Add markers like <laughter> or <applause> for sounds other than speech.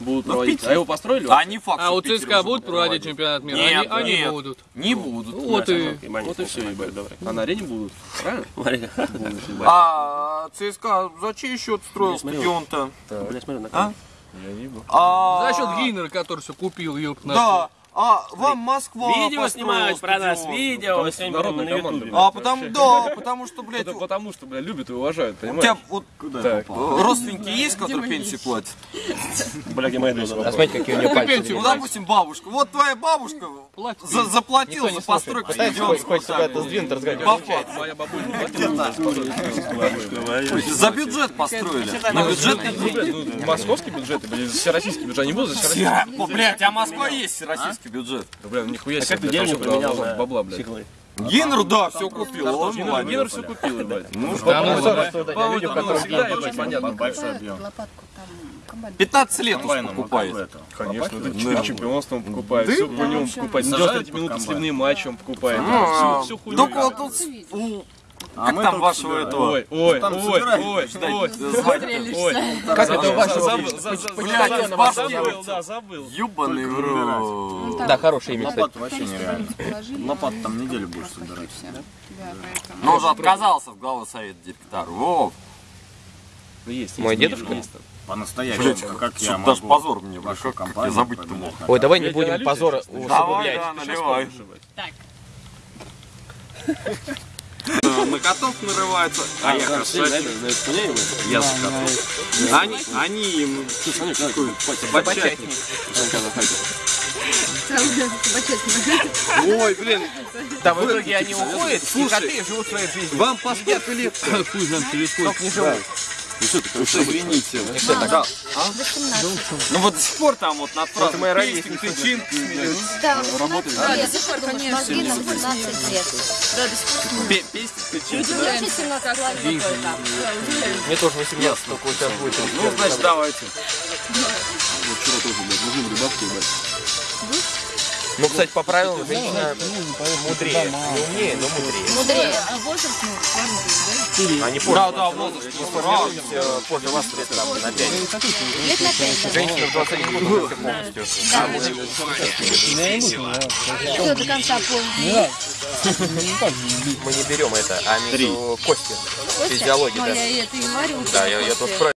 будут Ну, проводить. А его построили? А не факт, А что у в Питере ЦСКА будут проводить чемпионат мира? Нет, они, они нет. будут. Не будут. Ну, вот и... Вот и все, ебать. А на арене будут. Правильно? <laughs> А ЦСКА за чей счет строил стадион-то? Бля, смотри, на А? Я не был. А, За счет Гейнера, который все купил, на Да. А вам Москва Видео снимают про нас, стадион. видео, Потому сегодня народная на команда, ютубе. А потому, да, потому что, блядь, Это у потому, что, бля, любят и уважают, у понимаешь? тебя вот Так. родственники есть, которые пенсии платят? Бля, моя доза? А смотрите, какие у нее пальцы. Ну, допустим, бабушка. Вот твоя бабушка заплатила за постройку стадиона. Это сдвинуть, разговаривать. За бюджет построили. На бюджетный Ну, московский бюджет, блин, всероссийский бюджет, они будут за всероссийский? Блядь, а Москва есть российский бюджет. Да, бля, нихуя себе, Как ты всё поменял на бабла, блядь. сиглы? Генер, да, все купил. он Генер все купил, <laughs> ебать. Ну, Да, ну, по людям, которым всегда, ебать, понятно. Большой объем. Лопатку там комбайн. 15 лет уж покупает. Конечно, это чемпионство чемпионством покупает, все по нему покупает. 90 минут сливные матчи он покупает. Всю хуйню. Только вот тут у- Как там вашего этого? Ой, ой, ой, ой, ой, ой. Как это у вашего Забыл, за- за- Блядь, забыл, башки. забыл, да, забыл. Ебаный в рот. Да, хорошее имя, кстати. Лопату вообще нереально. Лопату там неделю будешь собирать. Да, поэтому. Но он же отказался в главу совета директоров. Вов, Ну, есть, Мой есть, дедушка? есть там. По-настоящему, как я что даже могу позор мне, как как я компанию забыть-то мог. Ой, давай не будем позора сейчас? Давай, усугублять. да, наливай. Так, <laughs> На котов нарывается. А я красавчик. Я за котов. Они, они им такой собачатник. Ой, блин, Да, в итоге они уходят, и коты живут своей жизнью. вам по сколько лет? Хуй знает, через сколько. Только не живут. Извините. Да. А? Ну вот до сих пор там вот над фразой моя «Пестик, ровесница. ты чин», смеются. да, Работает. да, до сих пор, конечно. Мозги нам 17 лет. Да, до сих пор. Пе- Пестик, ты чин. Мне уже 17 лет. Мне тоже 18, только вот сейчас будет. Ну, значит, давайте. Ну, кстати, по правилам, женщина мудрее. Не умнее, но мудрее. Мудрее. А возраст, ну, ладно, да? Они позже. Да, да, возраст. формируются позже вас лет там, на 5. Лет на 5, да. Женщина в 21 год уже полностью. Все, до конца полный. Мы не берем это, а между кости. Физиология, да. я это и говорю. Да, я,